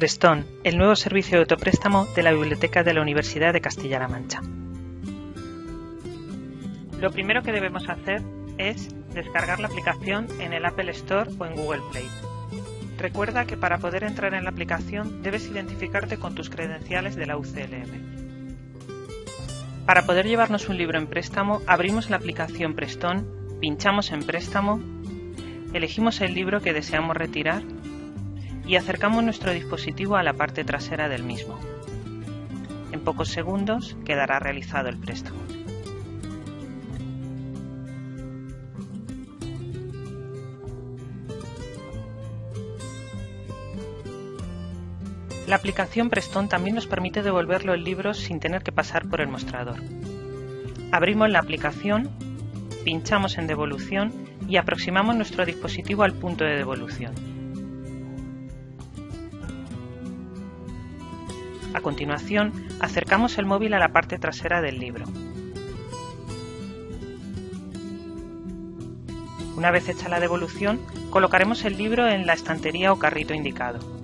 Prestón, el nuevo servicio de autopréstamo de la Biblioteca de la Universidad de Castilla-La Mancha. Lo primero que debemos hacer es descargar la aplicación en el Apple Store o en Google Play. Recuerda que para poder entrar en la aplicación debes identificarte con tus credenciales de la UCLM. Para poder llevarnos un libro en préstamo, abrimos la aplicación Prestón, pinchamos en Préstamo, elegimos el libro que deseamos retirar y acercamos nuestro dispositivo a la parte trasera del mismo. En pocos segundos quedará realizado el préstamo. La aplicación Prestón también nos permite devolverlo el libro sin tener que pasar por el mostrador. Abrimos la aplicación, pinchamos en devolución y aproximamos nuestro dispositivo al punto de devolución. A continuación, acercamos el móvil a la parte trasera del libro. Una vez hecha la devolución, colocaremos el libro en la estantería o carrito indicado.